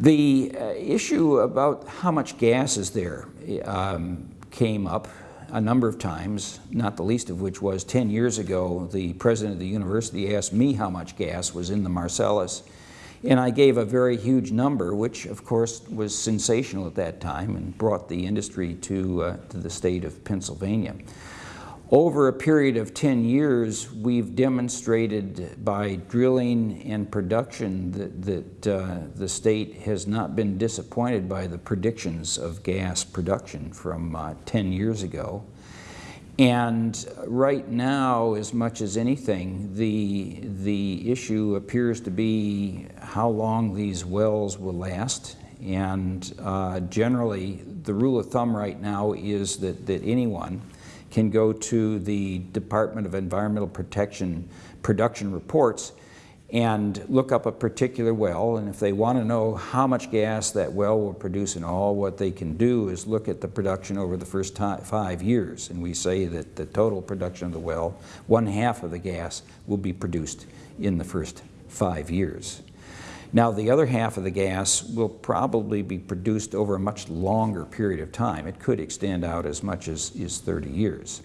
The uh, issue about how much gas is there um, came up a number of times, not the least of which was 10 years ago, the president of the university asked me how much gas was in the Marcellus. And I gave a very huge number, which of course was sensational at that time and brought the industry to, uh, to the state of Pennsylvania. Over a period of 10 years, we've demonstrated by drilling and production that, that uh, the state has not been disappointed by the predictions of gas production from uh, 10 years ago. And right now, as much as anything, the, the issue appears to be how long these wells will last. And uh, generally, the rule of thumb right now is that, that anyone can go to the Department of Environmental Protection production reports and look up a particular well. And if they want to know how much gas that well will produce and all what they can do is look at the production over the first five years. And we say that the total production of the well one half of the gas will be produced in the first five years now the other half of the gas will probably be produced over a much longer period of time. It could extend out as much as, as 30 years